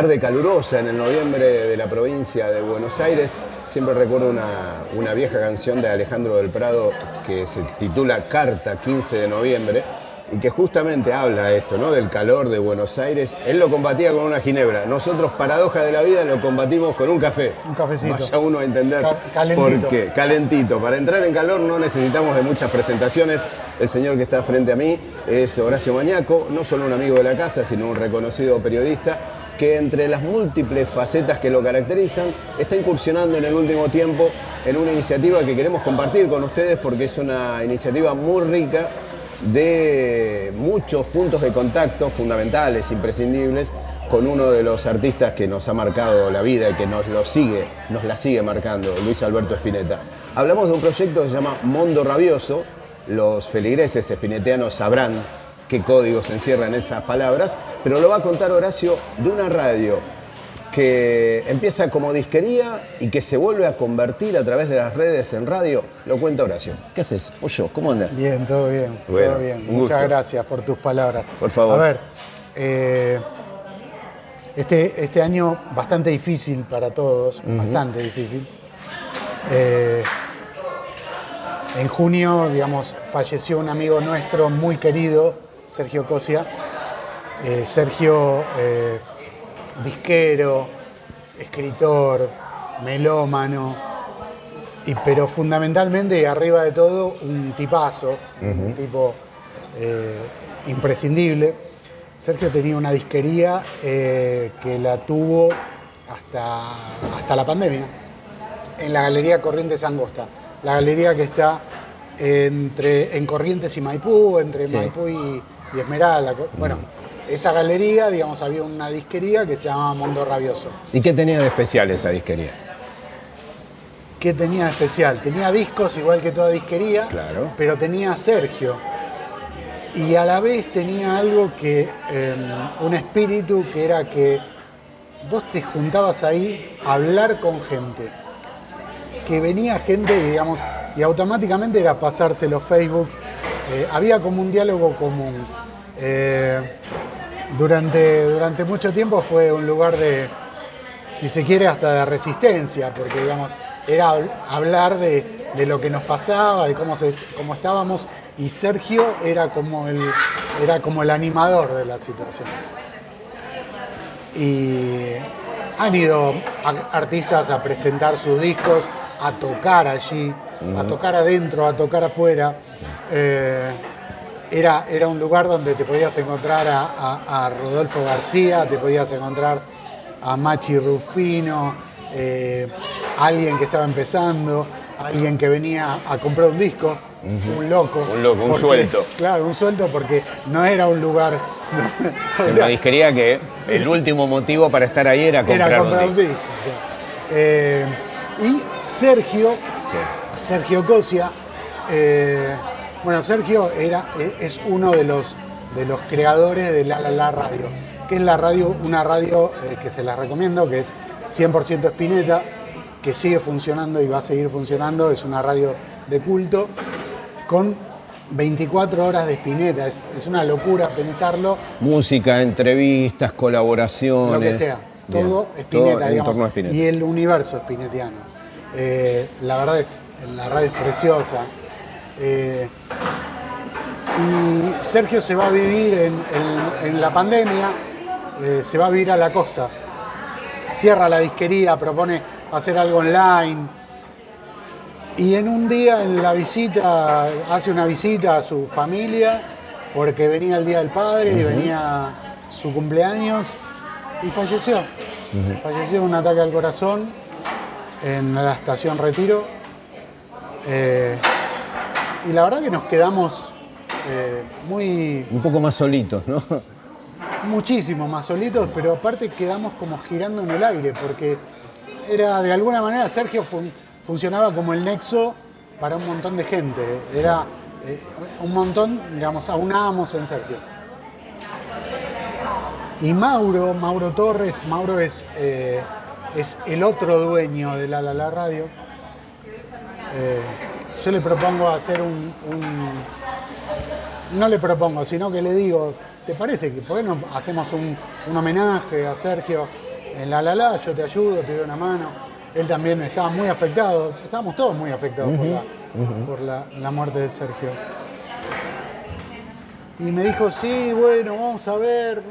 tarde calurosa en el noviembre de la provincia de Buenos Aires. Siempre recuerdo una, una vieja canción de Alejandro del Prado que se titula Carta 15 de noviembre y que justamente habla esto, ¿no? Del calor de Buenos Aires. Él lo combatía con una ginebra. Nosotros, paradoja de la vida, lo combatimos con un café. Un cafecito. Vaya uno a entender Ca- calentito. por qué. Calentito. Para entrar en calor no necesitamos de muchas presentaciones. El señor que está frente a mí es Horacio Mañaco, no solo un amigo de la casa, sino un reconocido periodista que entre las múltiples facetas que lo caracterizan, está incursionando en el último tiempo en una iniciativa que queremos compartir con ustedes porque es una iniciativa muy rica de muchos puntos de contacto fundamentales, imprescindibles, con uno de los artistas que nos ha marcado la vida y que nos lo sigue, nos la sigue marcando, Luis Alberto Spinetta. Hablamos de un proyecto que se llama Mondo Rabioso. Los feligreses espineteanos sabrán qué códigos encierran esas palabras, pero lo va a contar Horacio de una radio que empieza como disquería y que se vuelve a convertir a través de las redes en radio. Lo cuenta Horacio. ¿Qué haces? O yo, ¿cómo andas? Bien, todo bien, Bueno, todo bien. Muchas gusto. gracias por tus palabras. Por favor. A ver, eh, este, este año bastante difícil para todos, bastante difícil. Eh, en junio, digamos, falleció un amigo nuestro muy querido, Sergio Cosia. Eh, Sergio, eh, disquero, escritor, melómano, y, pero fundamentalmente y arriba de todo un tipazo, un tipo eh, imprescindible. Sergio tenía una disquería que la tuvo hasta, hasta la pandemia, en la Galería Corrientes Angosta, la galería que está entre, en Corrientes y Maipú, entre Sí. Maipú y, y Esmeralda. Bueno, esa galería, digamos, había una disquería que se llamaba Mondo Rabioso. ¿Y qué tenía de especial esa disquería? ¿Qué tenía de especial? Tenía discos igual que toda disquería, Claro. pero tenía a Sergio. Y a la vez tenía algo que, eh, un espíritu que era que vos te juntabas ahí a hablar con gente. Que venía gente, y, digamos, y automáticamente era pasárselo Facebook. Eh, había como un diálogo común. Eh, durante, durante mucho tiempo fue un lugar de, si se quiere, hasta de resistencia, porque digamos, era hab- hablar de, de lo que nos pasaba, de cómo, se- cómo estábamos, y Sergio era como, el, era como el animador de la situación. Y han ido a- artistas a presentar sus discos, a tocar allí, a tocar adentro, a tocar afuera. Eh, era, era un lugar donde te podías encontrar a, a- a Rodolfo García, te podías encontrar a Machi Rufino, eh, alguien que estaba empezando, alguien que venía a comprar un disco, un loco. Un loco, un porque- suelto. Claro, un suelto porque no era un lugar... o sea, disquería que el último motivo para estar ahí era comprar, era un comprar un disco. Eh, y Sergio, Sí. Sergio Cosia, eh, bueno, Sergio era, e- es uno de los, de los creadores de La La La Radio, que es la radio, una radio eh, que se la recomiendo, que es 100% Espineta, que sigue funcionando y va a seguir funcionando, es una radio de culto, con 24 horas de Espineta, es, es una locura pensarlo, Música, entrevistas, colaboraciones. lo que sea. Todo en digamos. torno a Spinetta. Y el universo spinetiano. Eh, la verdad es, la radio es preciosa. Eh, y Sergio se va a vivir en, en- en la pandemia, eh, se va a vivir a la costa. Cierra la disquería, propone hacer algo online. Y en un día en la visita, hace una visita a su familia, porque venía el Día del Padre y venía su cumpleaños, y falleció. Falleció de un ataque al corazón en la estación Retiro. Eh, y la verdad que nos quedamos eh, muy, Un poco más solitos, ¿no? muchísimo más solitos, pero aparte quedamos como girando en el aire, porque era de alguna manera Sergio fun- funcionaba como el nexo para un montón de gente. Era eh, un montón, digamos, aunábamos en Sergio. Y Mauro, Mauro Torres, Mauro es, eh, es el otro dueño de La La La Radio. Eh, yo le propongo hacer un- un, no le propongo, sino que le digo, ¿te parece que por qué no hacemos un, un homenaje a Sergio en La La La? Yo te ayudo, te doy una mano. Él también estaba muy afectado, estábamos todos muy afectados por, la, por la, la muerte de Sergio. Y me dijo, sí, bueno, vamos a ver.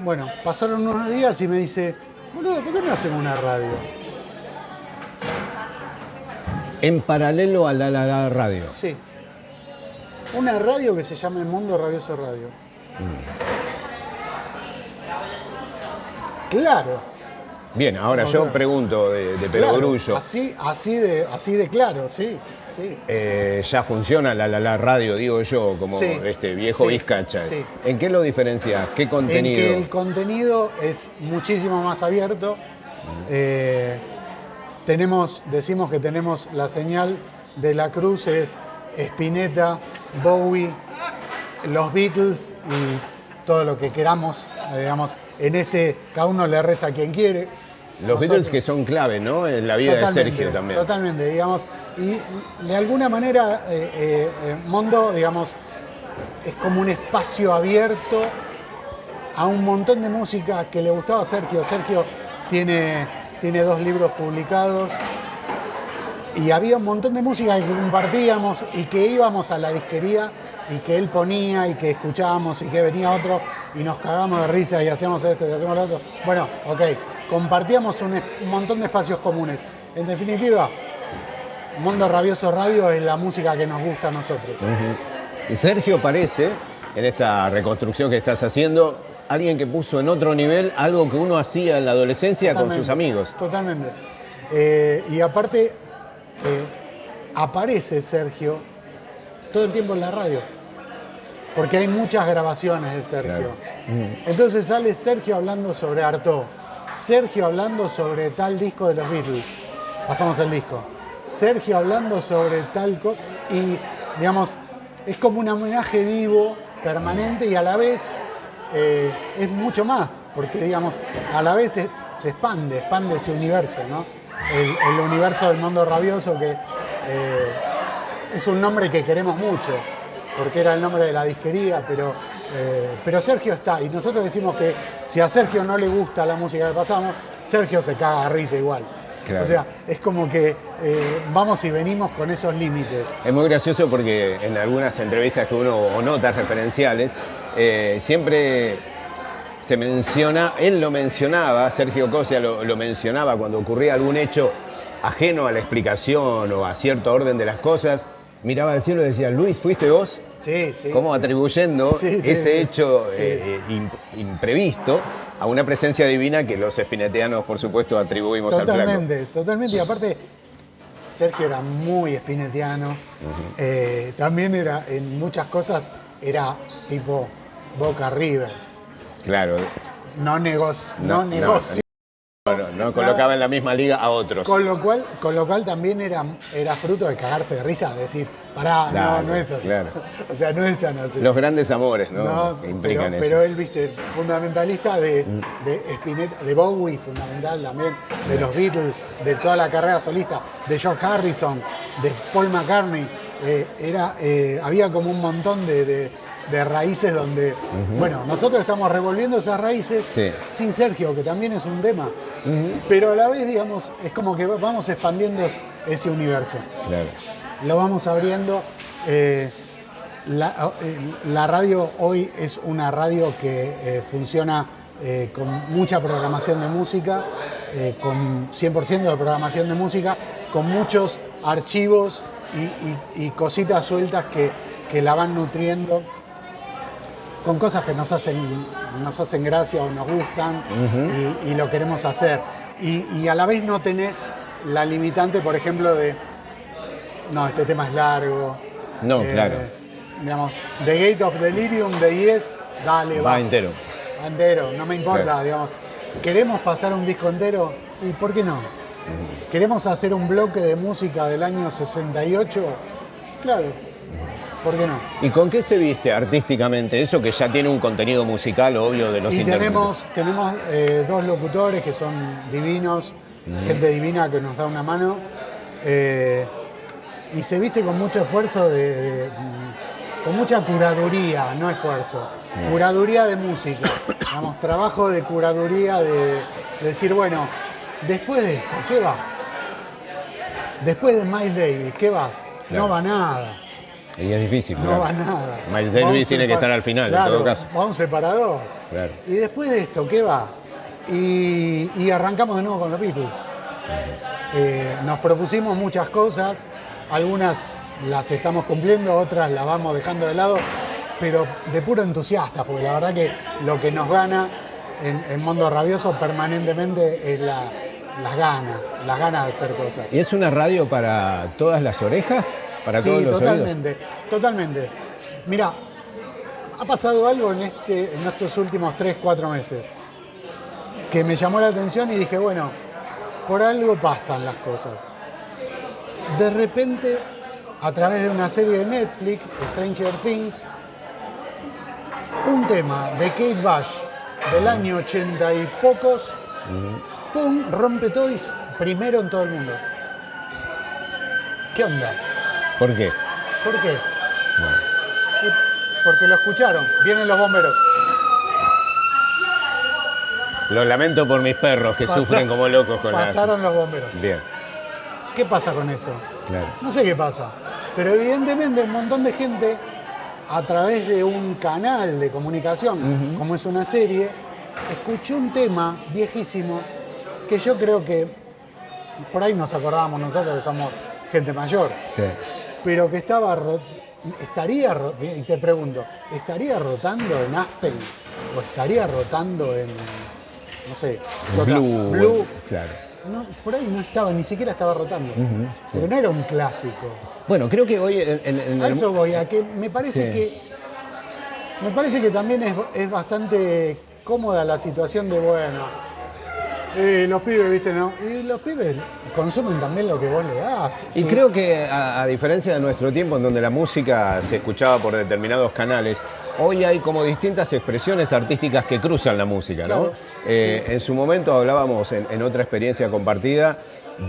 Bueno, pasaron unos días y me dice, boludo, ¿por qué no hacemos una radio? En paralelo a la, la, la radio. Sí. Una radio que se llama El Mundo Rabioso Radio. Claro. Bien, ahora No, yo claro. pregunto de, de claro. Perogrullo. Así, así, de, así de claro, sí, sí. Eh, ya funciona la, la, la radio, digo yo, como Sí, este viejo sí, Vizcacha. sí. ¿En qué lo diferencias? ¿Qué En contenido? que el contenido es muchísimo más abierto. Eh, tenemos, decimos que tenemos la señal de la cruz es Spinetta, Bowie, los Beatles y todo lo que queramos, eh, digamos, en ese cada uno le reza a quien quiere. Los Nosotros- Beatles que son clave, ¿no? En la vida de Sergio también. Totalmente, digamos. Y de alguna manera, eh, eh, eh, Mondo, digamos, es como un espacio abierto a un montón de música que le gustaba a Sergio. Sergio tiene, tiene dos libros publicados y había un montón de música que compartíamos y que íbamos a la disquería y que él ponía y que escuchábamos y que venía otro y nos cagamos de risa y hacíamos esto y hacíamos lo otro. Bueno, ok, compartíamos un, montón de espacios comunes. En definitiva, Mundo Rabioso Radio es la música que nos gusta a nosotros. Y Sergio parece, en esta reconstrucción que estás haciendo, alguien que puso en otro nivel algo que uno hacía en la adolescencia con sus amigos. Totalmente. Eh, y aparte, eh, aparece Sergio todo el tiempo en la radio. Porque hay muchas grabaciones de Sergio. Claro. Entonces sale Sergio hablando sobre Artaud, Sergio hablando sobre tal disco de los Beatles. Pasamos el disco. Sergio hablando sobre tal cosa. Y, digamos, es como un homenaje vivo, permanente y a la vez eh, es mucho más. Porque, digamos, a la vez se, expande, expande ese universo, ¿no? El, universo del mundo rabioso que eh, es un nombre que queremos mucho, porque era el nombre de la disquería, pero, eh, pero Sergio está. Y nosotros decimos que si a Sergio no le gusta la música que pasamos, Sergio se caga de risa igual. Claro. O sea, es como que eh, vamos y venimos con esos límites. Es muy gracioso porque en algunas entrevistas que uno o notas referenciales, eh, siempre se menciona, él lo mencionaba, Sergio Cosia lo, lo mencionaba cuando ocurría algún hecho ajeno a la explicación o a cierto orden de las cosas, miraba al cielo y decía, Luis, ¿fuiste vos? Sí, sí. como sí. atribuyendo Sí, sí, ese hecho Sí. eh, eh, im- imprevisto a una presencia divina que los espineteanos, por supuesto, atribuimos al flaco. Totalmente, totalmente. Y aparte, Sergio era muy espinetiano. Eh, también era, en muchas cosas, era tipo Boca River. Claro, No, negocio. No, No, no, negocio. no, no, colocaba en la misma liga a otros. Con lo cual, con lo cual también era, era fruto de cagarse de risa, de decir, pará, no, no es así. claro. o sea, no es tan así. Los grandes amores, ¿no? No, implican pero, eso. pero él, viste, fundamentalista de, de Spinetta, de Bowie, fundamental también, de los Beatles, de toda la carrera solista, de George Harrison, de Paul McCartney. eh, era, eh, había como un montón de, de- de raíces donde, bueno, nosotros estamos revolviendo esas raíces Sí. sin Sergio, que también es un tema, pero a la vez, digamos, es como que vamos expandiendo ese universo Claro. lo vamos abriendo. eh, la, eh, la radio hoy es una radio que eh, funciona con mucha programación de música, con 100% de programación de música, con muchos archivos y, y- y cositas sueltas que, que la van nutriendo con cosas que nos hacen, nos hacen gracia o nos gustan y, y lo queremos hacer. Y, y a la vez no tenés la limitante, por ejemplo, de, no, este tema es largo. No, claro. Digamos, The Gate of Delirium de Yes, dale, va. Va entero. Va entero, no me importa, Claro. digamos. ¿Queremos pasar un disco entero? ¿Y por qué no? ¿Queremos hacer un bloque de música del año 68? Claro, ¿por qué no? ¿Y con qué se viste artísticamente? Eso que ya tiene un contenido musical, obvio, de los Y tenemos, tenemos eh, dos locutores que son divinos, gente divina que nos da una mano. eh, y se viste con mucho esfuerzo de, de, mm, con mucha curaduría, no esfuerzo. Curaduría de música. Digamos, trabajo de curaduría de, de decir, bueno, después de esto, ¿qué va? Después de Miles Davis, ¿qué vas? Claro. No va nada. Y es difícil. No claro. va nada. Miles Davis tiene que estar al final, en todo caso. Va un separador. Claro. Y después de esto, ¿qué va? Y, y arrancamos de nuevo con los Beatles. Eh, nos propusimos muchas cosas, algunas las estamos cumpliendo, otras las vamos dejando de lado, pero de puro entusiasta, porque la verdad que lo que nos gana en, en Mundo Rabioso permanentemente es la- las ganas, las ganas de hacer cosas. ¿Y es una radio para todas las orejas? ¿Para sí, todos los oídos? totalmente, totalmente. Mira, ha pasado algo en, este, en estos últimos 3, 4 meses que me llamó la atención y dije, bueno, por algo pasan las cosas. De repente, a través de una serie de Netflix, Stranger Things, un tema de Kate Bush del año 80 y pocos, ¡pum! rompe todo y primero en todo el mundo. ¿Qué onda? ¿Por qué? ¿Por qué? Bueno. Porque lo escucharon. Vienen los bomberos. Lo lamento por mis perros que sufren como locos con Pasaron los bomberos. Bien, ¿Qué pasa con eso? claro. No sé qué pasa. Pero evidentemente un montón de gente, a través de un canal de comunicación, como es una serie, escuchó un tema viejísimo que yo creo que por ahí nos acordábamos nosotros que somos gente mayor. Sí. Pero que estaba ro- estaría ro- y te pregunto estaría rotando en Aspen o estaría rotando en no sé. Blue. Blue. Claro. No, por ahí no estaba ni siquiera estaba rotando sí. porque no era un clásico Bueno, creo que hoy en, en- en a eso voy a que me parece Sí. que me parece que también es, es bastante cómoda la situación de bueno eh, los pibes viste no y los pibes consumen también lo que vos le das Y creo que a, a diferencia de nuestro tiempo en donde la música se escuchaba por determinados canales, hoy hay como distintas expresiones artísticas que cruzan la música, ¿no? Claro, Eh, En su momento hablábamos en, en otra experiencia compartida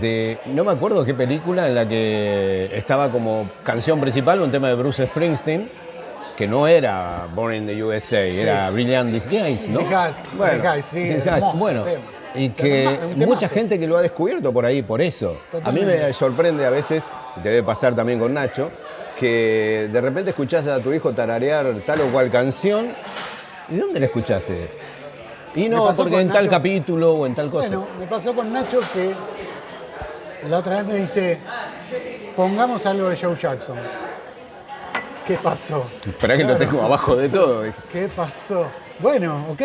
de, no me acuerdo qué película en la que estaba como canción principal un tema de Bruce Springsteen, que no era Born in the USA, era Brilliant Disguise, ¿no? Disguise, Disguise, sí, Disguise, hermoso bueno, tema. Y que mucha gente que lo ha descubierto por ahí, por eso. A mí me sorprende a veces, te debe pasar también con Nacho, que de repente escuchás a tu hijo tararear tal o cual canción. ¿Y dónde la escuchaste? Y no, porque en tal capítulo o en tal cosa. Bueno, me pasó con Nacho que la otra vez me dice, pongamos algo de Joe Jackson. ¿Qué pasó? Esperá que lo Claro. tengo abajo de todo. ¿Qué pasó? Bueno, ok,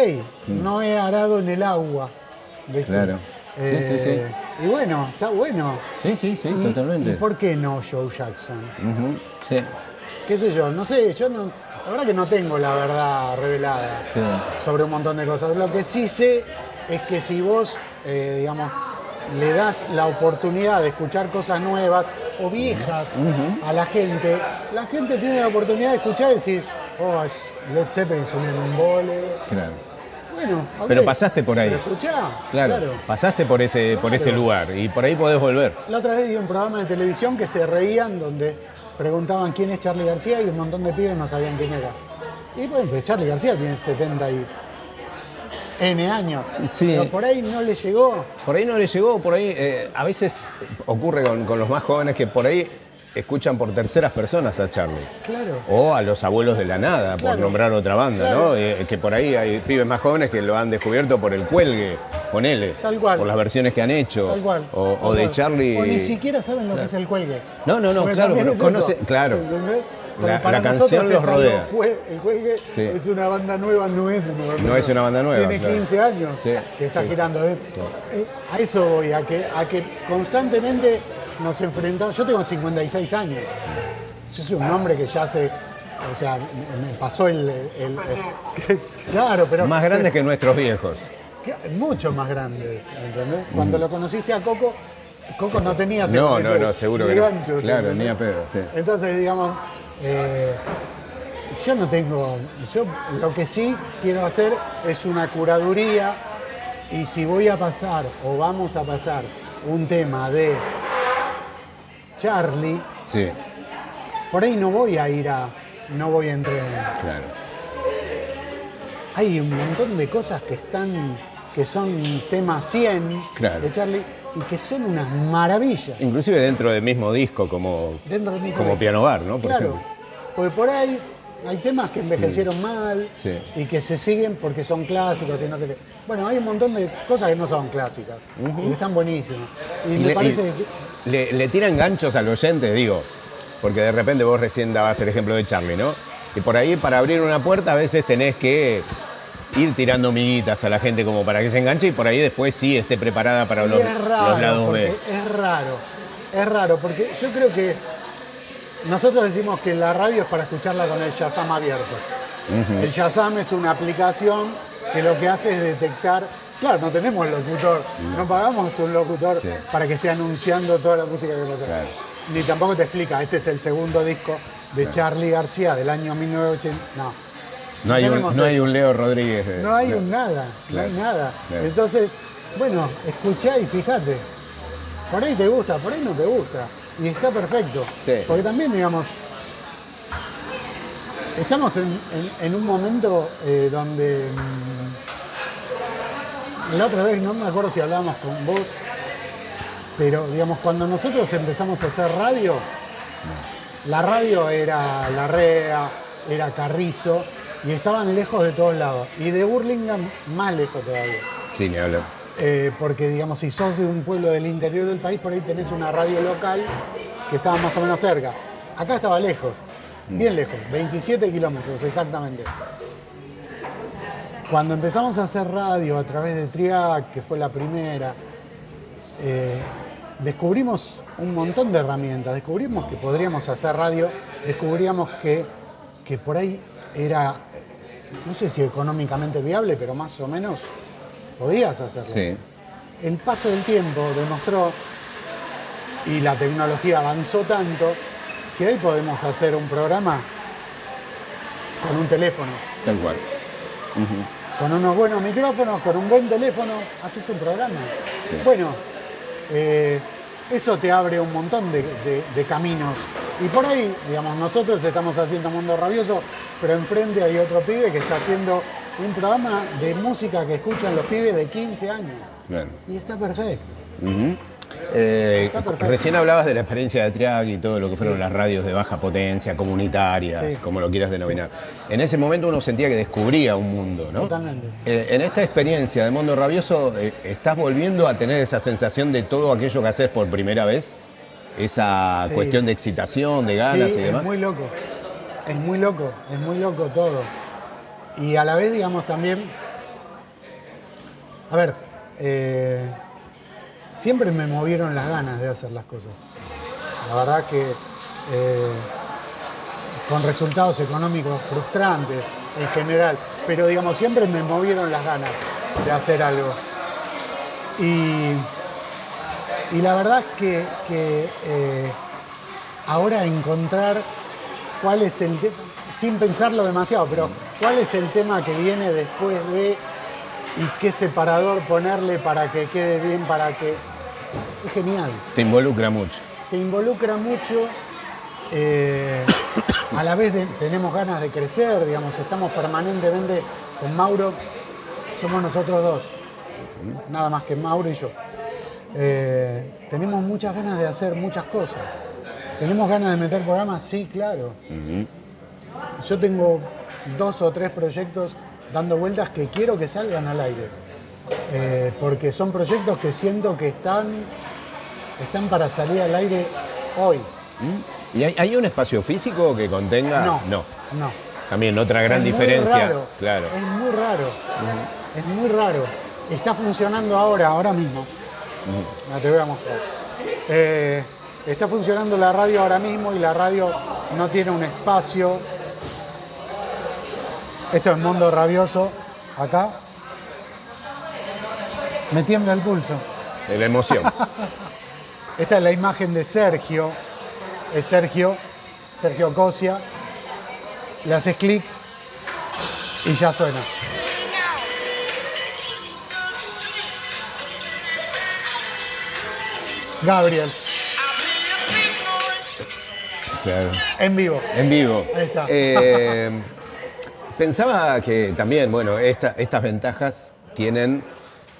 no he arado en el agua. ¿Viste? Claro. Sí, sí, sí. Y bueno, está bueno. Sí, sí, sí, ¿Y- totalmente. ¿Y por qué no Joe Jackson? Ujú, sí, ¿Qué sé yo? No sé, yo no, la verdad que no tengo la verdad revelada. sobre un montón de cosas. Lo que sí sé es que si vos, eh, digamos, le das la oportunidad de escuchar cosas nuevas o viejas a la gente, la gente tiene la oportunidad de escuchar y decir, oh, Led Zeppelin es un embole. Claro. Bueno, ok, Pero pasaste por ahí. Escuchá, Claro, pasaste por ese, por ese Claro. lugar y por ahí podés volver. La otra vez vi un programa de televisión que se reían donde preguntaban quién es Charlie García y un montón de pibes no sabían quién era. Y bueno, pues Charlie García tiene 70 y N años. Sí. Pero por ahí no le llegó. Por ahí no le llegó, por ahí eh, a veces ocurre con, con los más jóvenes que por ahí escuchan por terceras personas a Charlie. Claro. O a los abuelos de la nada, por nombrar otra banda, Claro. ¿no? Eh, que por ahí hay pibes más jóvenes que lo han descubierto por el cuelgue, con él, Tal cual. por las versiones que han hecho. Tal cual. O, de cual. Charlie. O ni siquiera saben lo que es el cuelgue. No, no, no, Porque claro, pero es conoce- claro. La- para la canción los algo rodea. el cuelgue Sí. es una banda nueva, no es una banda No es una banda nueva, Tiene claro. 15 años Sí, que está sí, girando. ¿eh? Eh, A eso voy, a que, a que constantemente nos enfrentamos. Yo tengo 56 años. Yo soy un hombre que ya hace. O sea, me, me pasó el. el- el- claro, pero. Más grandes que nuestros viejos. que- Mucho más grandes, ¿entendés? Cuando lo conociste a Coco, Coco no tenía No, 56, no, no, seguro que no. Claro, ¿entendés? ni a pedo, sí. Entonces, digamos, eh, yo no tengo, yo lo que sí quiero hacer es una curaduría y si voy a pasar o vamos a pasar un tema de Charlie, Sí. por ahí no voy a ir a no voy a entrenar. Claro. Hay un montón de cosas que están, que son tema 100 Claro. de Charlie y que son unas maravillas. Inclusive dentro del mismo disco, como, Dentro del mismo como disco. Piano Bar, ¿no? Por claro, ejemplo. porque por ahí hay temas que envejecieron mal Sí. y que se siguen porque son clásicos y no sé qué. Bueno, hay un montón de cosas que no son clásicas y están buenísimas. Y, Y me le, parece y le- le tiran ganchos al oyente, digo, porque de repente vos recién dabas el ejemplo de Charlie, ¿no? Y por ahí para abrir una puerta a veces tenés que ir tirando miguitas a la gente como para que se enganche y por ahí después sí esté preparada para los, es raro, los lados B. es raro, es raro, porque yo creo que nosotros decimos que la radio es para escucharla con el Shazam abierto. El Shazam es una aplicación que lo que hace es detectar, claro, no tenemos locutor, no pagamos un locutor Sí. para que esté anunciando toda la música que pasa. Claro. Ni tampoco te explica, este es el segundo disco de Charlie García del año 1980. No, No hay, un, no hay un Leo Rodríguez. eh, no hay un nada, Claro, no hay nada. claro. Entonces, bueno, escuchá y fíjate. Por ahí te gusta, por ahí no te gusta. Y está perfecto. Sí. Porque también, digamos, estamos en, en- en un momento eh, donde mm, la otra vez, no me acuerdo si hablábamos con vos, pero digamos, cuando nosotros empezamos a hacer radio, la radio era La Rea, era Carrizo, y estaban lejos de todos lados. Y de Burlingame más lejos todavía. Sí, ni hablar. Eh, porque, digamos, si sos de un pueblo del interior del país, por ahí tenés una radio local que estaba más o menos cerca. Acá estaba lejos, bien lejos, 27 kilómetros exactamente. Cuando empezamos a hacer radio a través de Triac, que fue la primera, eh, descubrimos un montón de herramientas, descubrimos que podríamos hacer radio, descubríamos que, que por ahí era, no sé si económicamente viable, pero más o menos podías hacerlo. Sí. El paso del tiempo demostró, y la tecnología avanzó tanto, que hoy podemos hacer un programa con un teléfono, Tal cual. Con unos buenos micrófonos, con un buen teléfono, haces un programa. Bueno, eh, eso te abre un montón de, de- de caminos. Y por ahí, digamos, nosotros estamos haciendo Mundo Rabioso, pero enfrente hay otro pibe que está haciendo un programa de música que escuchan los pibes de 15 años. Y está perfecto. Eh, recién hablabas de la experiencia de Triag y todo lo que fueron las radios de baja potencia, comunitarias, Sí. como lo quieras denominar. En ese momento uno sentía que descubría un mundo, ¿no? Totalmente. Eh, en esta experiencia de Mundo Rabioso, eh, ¿estás volviendo a tener esa sensación de todo aquello que haces por primera vez? Esa cuestión de excitación, de ganas Sí, y demás. Es muy loco. Es muy loco, es muy loco todo. Y a la vez, digamos, también. A ver, siempre me movieron las ganas de hacer las cosas. La verdad que eh, con resultados económicos frustrantes en general, pero digamos, siempre me movieron las ganas de hacer algo. Y, y la verdad que, que, eh, ahora encontrar cuál es el sin pensarlo demasiado, pero cuál es el tema que viene después de y qué separador ponerle para que quede bien, para que... Es genial, Te involucra mucho. te involucra mucho, eh, a la vez de- tenemos ganas de crecer, digamos, estamos permanentemente con Mauro, somos nosotros dos, nada más que Mauro y yo. Eh, tenemos muchas ganas de hacer muchas cosas. ¿Tenemos ganas de meter programas? Sí, claro. Yo tengo dos o tres proyectos dando vueltas que quiero que salgan al aire. Eh, porque son proyectos que siento que están, están para salir al aire hoy. ¿Y hay, hay un espacio físico que contenga? No, No. no. También otra gran Es muy diferencia. raro, Claro. Es muy raro. Es muy raro. Está funcionando ahora, ahora mismo. No te voy a mostrar. Eh, está funcionando la radio ahora mismo y la radio no tiene un espacio. Esto es Mundo Rabioso, acá. Me tiembla el pulso. De la emoción. Esta es la imagen de Sergio. Es Sergio, Sergio Cosia. Le haces clic y ya suena. Gabriel. Claro. En vivo. En vivo. Ahí está. Eh, pensaba que también, bueno, esta- estas ventajas tienen.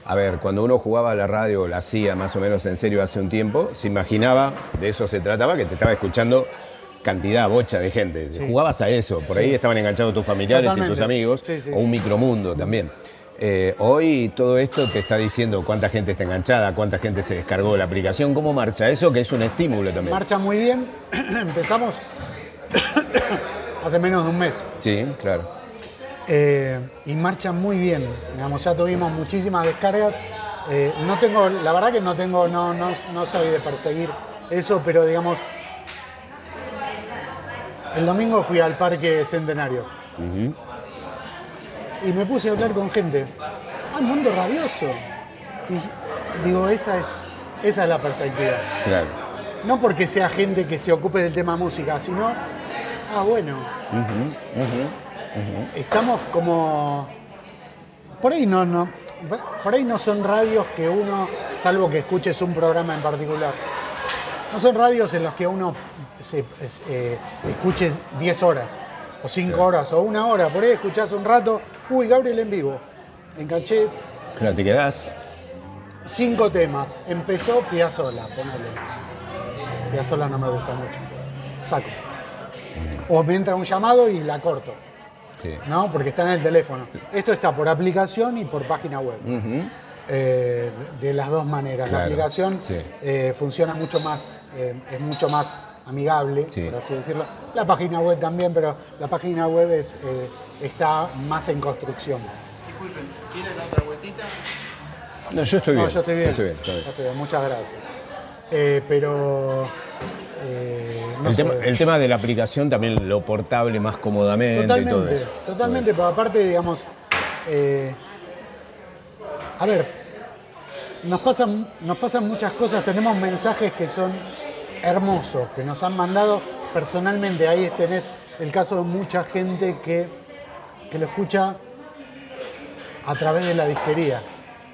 A ver, cuando uno jugaba a la radio, la hacía más o menos en serio hace un tiempo, se imaginaba, de eso se trataba, que te estaba escuchando cantidad, bocha de gente. Sí. Jugabas a eso, por ahí Sí. estaban enganchados tus familiares y tus amigos, Sí, sí. o un micromundo también. Eh, hoy todo esto te está diciendo cuánta gente está enganchada, cuánta gente se descargó la aplicación, cómo marcha eso, que es un estímulo también. Marcha muy bien. Empezamos hace menos de un mes. Sí, claro. Eh, y marcha muy bien. Digamos, ya tuvimos muchísimas descargas. Eh, no tengo, la verdad que no tengo, no, no, no soy de perseguir eso, pero digamos, el domingo fui al Parque Centenario y me puse a hablar con gente. ¡Ah, mundo rabioso! Y digo, esa es, esa es la perspectiva. Claro. No porque sea gente que se ocupe del tema música, sino, ah, bueno, Estamos como. Por ahí no, no. Por ahí no son radios que uno, salvo que escuches un programa en particular, no son radios en los que uno se, eh, escuche 10 horas, o 5 Claro. horas, o una hora. Por ahí escuchás un rato, uy, Gabriel en vivo. Enganché Claro, te quedás. cinco temas. Empezó Piazzola, ponele. Piazzola no me gusta mucho. Saco. O me entra un llamado y la corto. Sí. ¿no? Porque está en el teléfono. Esto está por aplicación y por página web. Eh, de las dos maneras. Claro, La aplicación sí. eh, funciona mucho más, eh, es mucho más amigable, Sí. por así decirlo. La página web también, pero la página web es, eh, está más en construcción. No, yo estoy bien. No, yo estoy bien. Yo estoy bien, estoy bien. Yo estoy bien, Muchas gracias. Eh, pero. Eh, no el, tema, el tema de la aplicación también lo portable más cómodamente todo Totalmente, eso. totalmente, pero aparte, digamos, eh, a ver, nos pasan, nos pasan muchas cosas, tenemos mensajes que son hermosos, que nos han mandado personalmente, ahí tenés el caso de mucha gente que, que lo escucha a través de la disquería.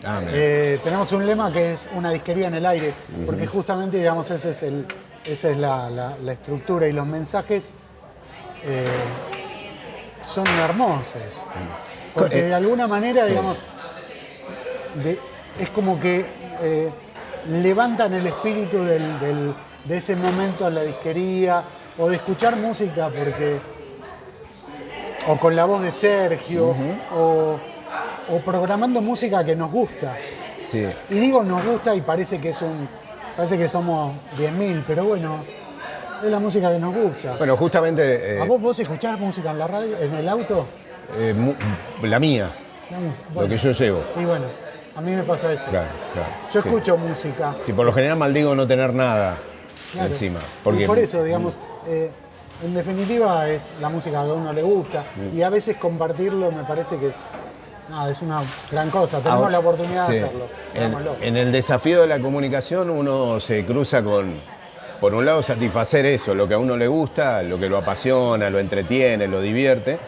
Ah. Eh, tenemos un lema que es una disquería en el aire, porque justamente, digamos, ese es el, esa es la, la- la estructura y los mensajes eh, son hermosos. Porque Eh, de alguna manera, sí. digamos, de- es como que eh, levantan el espíritu del- del- de ese momento en la disquería o de escuchar música porque o con la voz de Sergio o, o programando música que nos gusta. sí. Y digo nos gusta y parece que es un parece que somos 10.000, pero bueno, es la música que nos gusta. Bueno, justamente eh, ¿A vos vos escuchás música en la radio, en el auto? eh, la mía, La lo que yo llevo. Y bueno, a mí me pasa eso. Claro, claro. Yo sí. escucho música. Sí, por lo general maldigo no tener nada claro. encima. Y Porque, por eso, digamos, eh, en definitiva es la música que a uno le gusta. Mm. Y a veces compartirlo me parece que es, nada, es una gran cosa. Tenemos Ahora, la oportunidad sí. de hacerlo. En el desafío de la comunicación uno se cruza con, por un lado, satisfacer eso, lo que a uno le gusta, lo que lo apasiona, lo entretiene, lo divierte.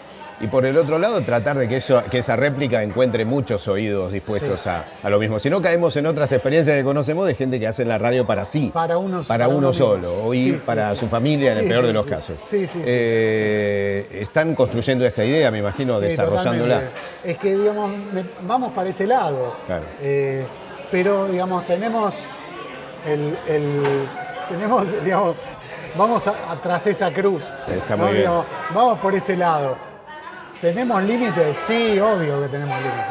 Y por el otro lado, tratar de que, eso, que esa réplica encuentre muchos oídos dispuestos Sí. a, a lo mismo. Si no, caemos en otras experiencias que conocemos de gente que hace la radio para sí. Para uno- para para uno solo, o ir Sí, sí, para sí. su familia en el peor de los casos. Sí, sí, sí. Eh, están construyendo esa idea, me imagino, desarrollándola. totalmente. Es que, digamos, vamos para ese lado. Claro. Eh, pero, digamos, tenemos el, el- tenemos, digamos, vamos a, a tras esa cruz. Está ¿no? muy bien. Digamos, vamos por ese lado. ¿Tenemos límites? Sí, obvio que tenemos límites.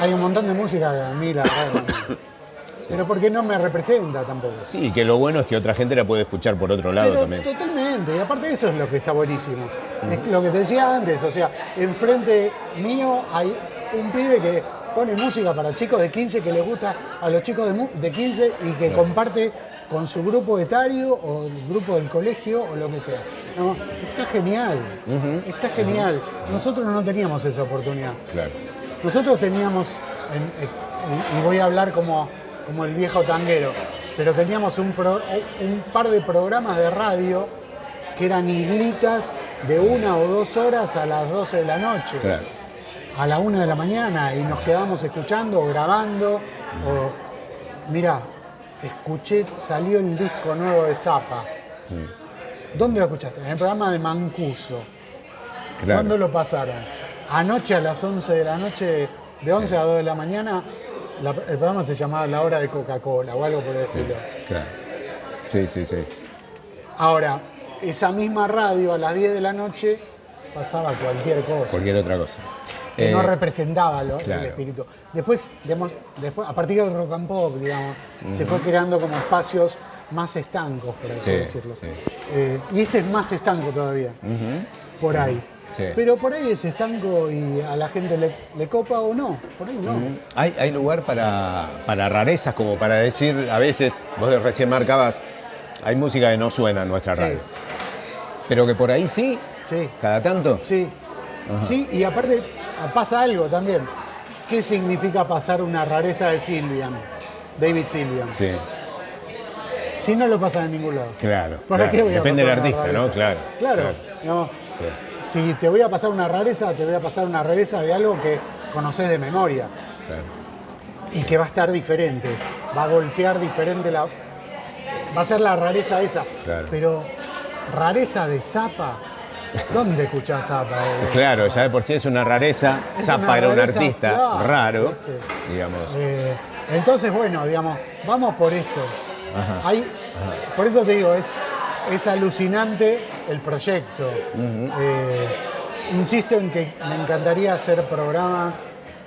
Hay un montón de música que a mí la verdad no- Pero porque no me representa tampoco. Sí, que lo bueno es que otra gente la puede escuchar por otro lado Pero también. totalmente, y aparte eso es lo que está buenísimo. Es lo que te decía antes, o sea, enfrente mío hay un pibe que pone música para chicos de 15 que le gusta a los chicos de 15 y que comparte con su grupo etario o el grupo del colegio o lo que sea. No, está genial, está genial. Nosotros no teníamos esa oportunidad. Claro. Nosotros teníamos, en- y voy a hablar como, como el viejo tanguero, pero teníamos un, pro- un par de programas de radio que eran islitas de una o dos horas a las 12 de la noche, Claro. a la una de la mañana, y nos quedamos escuchando o grabando. O, mirá, escuché, salió el disco nuevo de Zappa. ¿Dónde lo escuchaste? En el programa de Mancuso. Claro. ¿Cuándo lo pasaron? Anoche a las 11 de la noche, de 11 a 2 de la mañana, la- el programa se llamaba La Hora de Coca-Cola o algo por decirlo. Claro. Sí, sí, sí. Ahora, esa misma radio a las 10 de la noche pasaba cualquier cosa. Cualquier otra cosa. que no Eh, representaba lo- claro. el espíritu. Después, digamos, después, a partir del rock and pop, digamos, se fue creando como espacios más estancos, por así Sí, decirlo. sí. Eh, y este es más estanco todavía, por ahí. Pero por ahí es estanco y a la gente le, le copa o no, por ahí no. ¿Hay, hay lugar para, para rarezas, como para decir, a veces, vos recién marcabas, hay música que no suena en nuestra radio. Pero que por ahí sí, Sí, cada tanto. sí. Sí, y aparte pasa algo también. ¿Qué significa pasar una rareza de Silvian? David Silvian. Sí, Si no lo pasan en ningún lado. claro. ¿Para claro. qué voy a Depende del artista, ¿no? Claro. Claro. digamos, Sí, si te voy a pasar una rareza, te voy a pasar una rareza de algo que conoces de memoria claro. y que va a estar diferente. Va a golpear diferente la. Va a ser la rareza esa. Claro. Pero rareza de Zapa, ¿dónde escuchás Zapa? eh? Claro, ya de por sí es una rareza. Es Zappa una era un rareza, artista claro, raro, digamos. Eh, entonces, bueno, digamos, vamos por eso. Ajá. Hay- Por eso te digo, es, es alucinante el proyecto. Eh, insisto en que me encantaría hacer programas,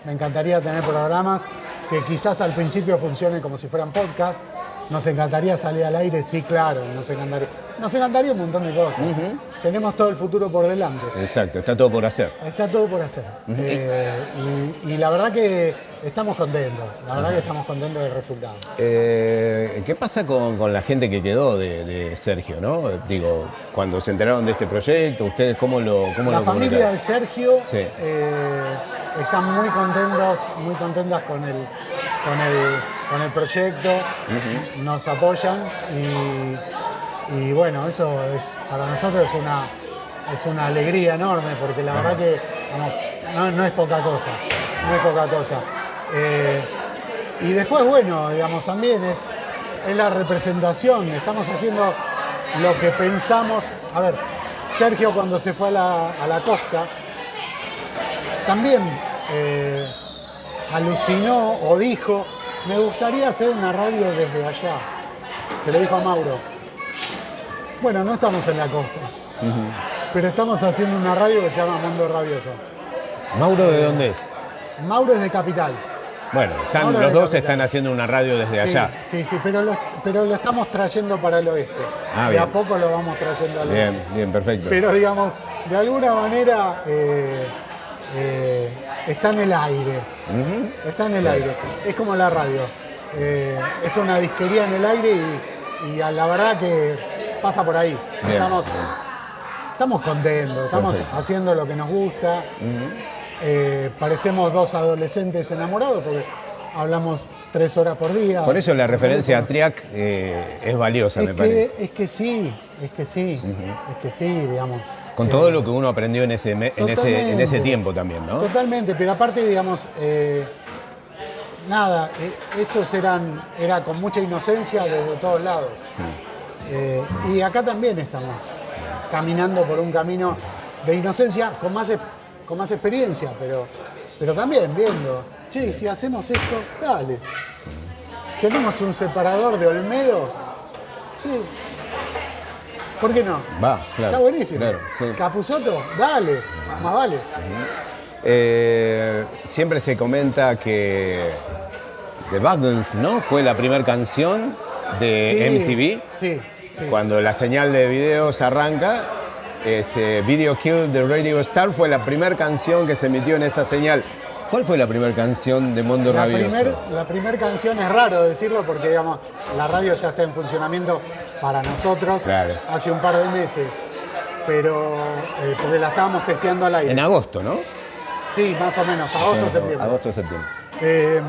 me encantaría tener programas que quizás al principio funcionen como si fueran podcast. Nos encantaría salir al aire, sí, claro, nos encantaría. Nos encantaría un montón de cosas. Tenemos todo el futuro por delante. Exacto, está todo por hacer. Está todo por hacer. Eh, y, y la verdad que estamos contentos. La verdad que estamos contentos del resultado. Eh, ¿Qué pasa con, con la gente que quedó de, de Sergio, no? Digo, cuando se enteraron de este proyecto, ¿ustedes cómo lo cómo La lo familia de? Sergio Sí. eh, están muy contentos, muy contentas con el, con el, con el proyecto, nos apoyan y, y bueno, eso es para nosotros es una, es una alegría enorme porque la verdad que no, no es poca cosa, no es poca cosa. Eh, y después, bueno, digamos, también es, es la representación, estamos haciendo lo que pensamos. A ver, Sergio cuando se fue a la, a la costa, también eh, alucinó o dijo, me gustaría hacer una radio desde allá. Se lo dijo a Mauro. Bueno, no estamos en la costa, pero estamos haciendo una radio que se llama Mundo Rabioso. ¿Mauro de dónde es? Mauro es de Capital. Bueno, están, Mauro los dos Capital. están haciendo una radio desde Sí, allá. Sí, sí, pero lo, pero lo estamos trayendo para el oeste. Ah, de a bien. poco lo vamos trayendo al oeste. Bien, bien, perfecto. Pero digamos, de alguna manera eh, eh, está en el aire. Está en el aire. Es como la radio. Eh, es una disquería en el aire y, y a la verdad que pasa por ahí. Bien, Estamos, estamos contentos, estamos Perfecto. haciendo lo que nos gusta. Eh, parecemos dos adolescentes enamorados porque hablamos tres horas por día. Por eso la referencia a Triac eh, es valiosa, es me que, parece. es que sí, es que sí, es que sí, digamos. Con Eh, todo lo que uno aprendió en ese, en ese, en ese tiempo también, ¿no? Totalmente, pero aparte, digamos, eh, nada, esos eran, era con mucha inocencia desde todos lados. Eh, y acá también estamos caminando por un camino de inocencia con más, con más experiencia, pero, pero también viendo, che, si hacemos esto, dale. Tenemos un separador de Olmedo, sí. ¿Por qué no? Va, claro. Está buenísimo. claro, sí. Capuzoto, dale, más vale. Eh, siempre se comenta que The Buggles, ¿no? Fue la primera canción de Sí, MTV. Sí, sí. Cuando la señal de videos arranca, este, Video Kill de Radio Star fue la primera canción que se emitió en esa señal. ¿Cuál fue la primera canción de Mundo La Rabioso? primer, la primer canción es raro decirlo porque digamos la radio ya está en funcionamiento para nosotros Claro. hace un par de meses, pero eh, porque la estábamos testeando al aire. En agosto, ¿no? Sí, más o menos, agosto, septiembre. Agosto, septiembre. Eh,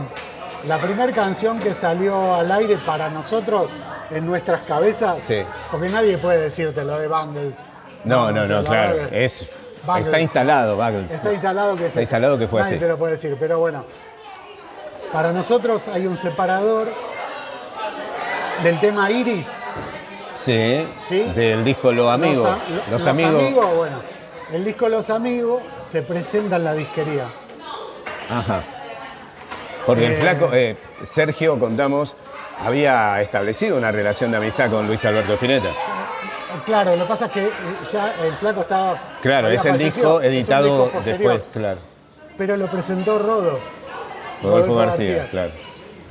la primera canción que salió al aire para nosotros en nuestras cabezas, Sí. porque nadie puede decirte lo de Bangles. No, no, no, la claro. Es, está instalado, Buggles. Está instalado que es Está instalado que fue Nadie así. te lo puede decir, pero bueno. Para nosotros hay un separador del tema Iris. Sí, ¿Sí? del disco Los Amigos. a- lo- Los, amigos. bueno, el disco Los Amigos se presenta en la disquería. Ajá. Porque el Eh. flaco, eh, Sergio, contamos, había establecido una relación de amistad con Luis Alberto Spinetta. Claro, lo que pasa es que eh, ya el flaco estaba. Claro, es el disco editado disco después, claro. Pero lo presentó Rodo. Rodolfo García, claro.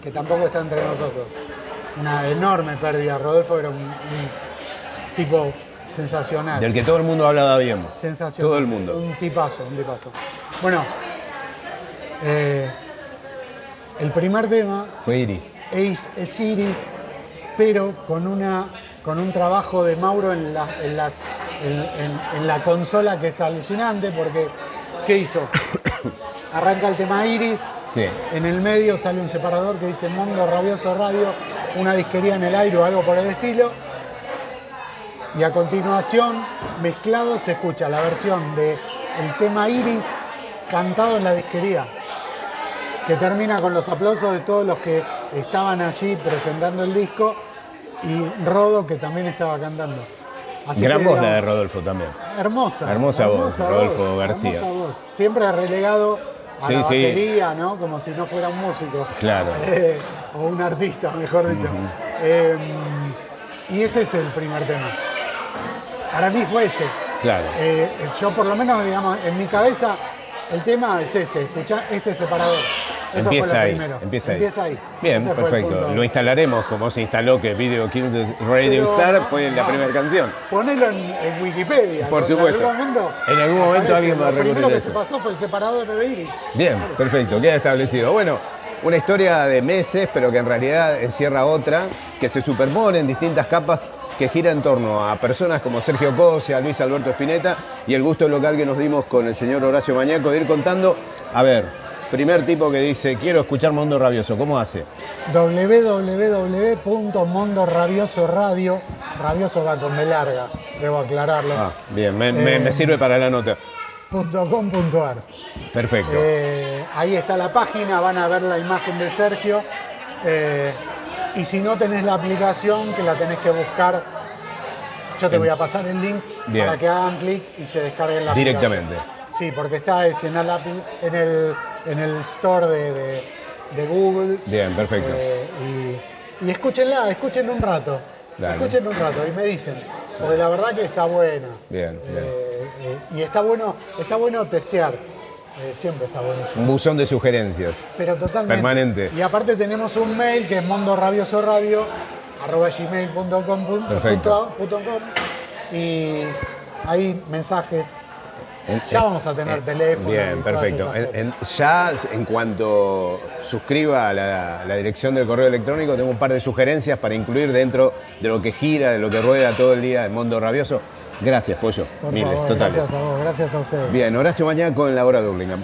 Que tampoco está entre nosotros. Una enorme pérdida. Rodolfo era un, un tipo sensacional. Del que todo el mundo hablaba bien. Sensacional. Todo el mundo. Un tipazo, un tipazo. Bueno, eh, el primer tema Fue Iris. es, es Iris, pero con, una, con un trabajo de Mauro en la, en, las- en- en- en la consola que es alucinante, porque ¿qué hizo? Arranca el tema Iris, Sí. en el medio sale un separador que dice Mundo Rabioso Radio, una disquería en el aire o algo por el estilo. Y a continuación, mezclado, se escucha la versión del el tema Iris cantado en la disquería, que termina con los aplausos de todos los que estaban allí presentando el disco y Rodo que también estaba cantando. Así Gran que, voz la de Rodolfo también. Hermosa. Hermosa voz, Rodolfo García. hermosa voz. Siempre relegado a Sí, la sí. batería, ¿no? Como si no fuera un músico. Claro. Eh, o un artista, mejor dicho. Eh, y ese es el primer tema. Para mí fue ese. Claro. Eh, yo por lo menos, digamos, en mi cabeza, el tema es este, escuchá este separador. Eso empieza ahí. primero. Empieza ahí. Empieza ahí. Bien, Ese perfecto. Lo instalaremos como se instaló que Video Kill the Radio Pero, Star no, fue la no. primera canción. Ponelo en, en Wikipedia. Por supuesto. En algún momento, En algún momento alguien va a Lo primero recurrir que se pasó fue el separador de Iris. Bien, perfecto, queda establecido. Bueno, una historia de meses, pero que en realidad encierra otra, que se superpone en distintas capas, que gira en torno a personas como Sergio Cosia, Luis Alberto Spinetta y el gusto local que nos dimos con el señor Horacio Mañaco de ir contando. A ver, primer tipo que dice, quiero escuchar Mundo Rabioso, ¿cómo hace? www.mondorabioso radio, rabioso va con B larga, debo aclararlo, Ah, bien, me, me- Eh. me sirve para la nota. punto com punto ar. Perfecto. Eh, ahí está la página, van a ver la imagen de Sergio. eh, y si no tenés la aplicación, que la tenés que buscar, yo te voy a pasar el link Bien. para que hagan clic y se descarguen la Directamente. aplicación. Sí, porque está es en el, en el, en el store de, de- de Google. Bien, perfecto. Eh, y, y escúchenla, escuchen un rato. Dale. Escuchen un rato y me dicen. Porque la verdad que está buena. Bien, bien. Eh, eh, y está bueno, está bueno testear. Eh, siempre está buenísimo. Un buzón de sugerencias. Pero totalmente. Permanente. Y aparte tenemos un mail que es mondorabiosoradio arroba gmail.com punto- Perfecto. punto com, y hay mensajes. En- Ya en- vamos a tener en- teléfono Bien, perfecto. ya en cuanto suscriba a la, la dirección del correo electrónico, tengo un par de sugerencias para incluir dentro de lo que gira, de lo que rueda todo el día el mundo rabioso. Gracias, Pollo. Por Miles, favor, totales. gracias a vos, gracias a ustedes. Bien, Horacio Mañana con la hora de Burlingame.